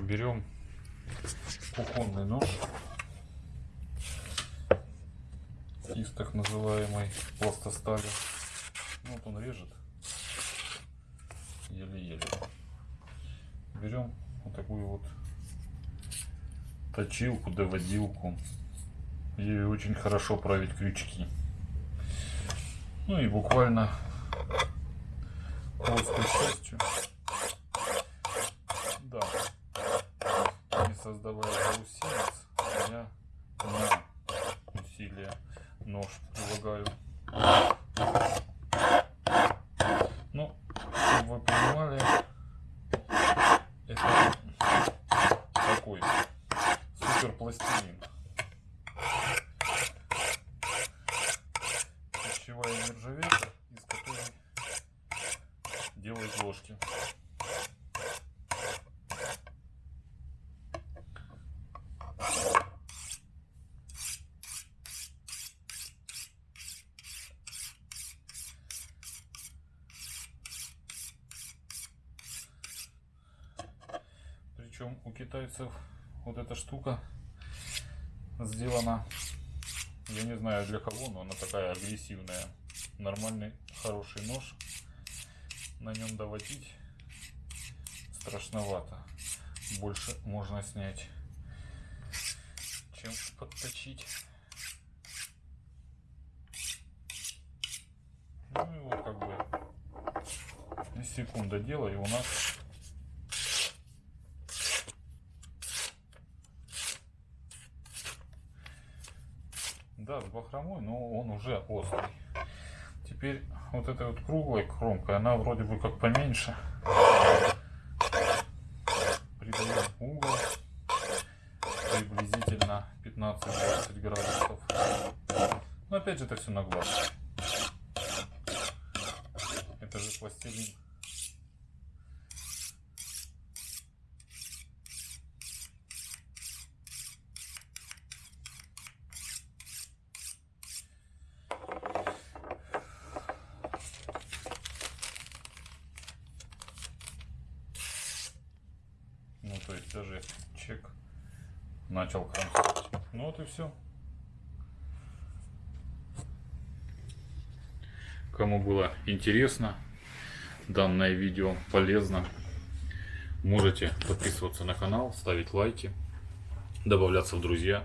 берем кухонный нож из так называемой пластостали. Вот он режет еле-еле. Берем вот такую вот точилку, доводилку. Ей очень хорошо править крючки. Ну и буквально плоской частью. Да. Не создавая заусенец, я на усилие нож прилагаю. Ну, чтобы вы понимали, это такой супер пластилин. Пищевая нержавейка, из которой делают ложки. Причем у китайцев вот эта штука сделана, я не знаю для кого, но она такая агрессивная. Нормальный, хороший нож. На нем доводить страшновато. Больше можно снять, чем подточить. Ну и вот как бы секунда дела и у нас Да, с бахромой, но он уже острый. Теперь вот этой вот круглой кромкой, она вроде бы как поменьше. Придаем угол приблизительно 15-20 градусов. Но опять же это все на глаз. Это же пластилин. Ну, то есть даже чек начал кромсать. Ну вот и все. Кому было интересно данное видео, полезно, можете подписываться на канал, ставить лайки, добавляться в друзья.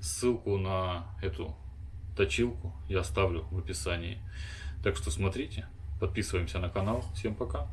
Ссылку на эту точилку я оставлю в описании. Так что смотрите, подписываемся на канал. Всем пока!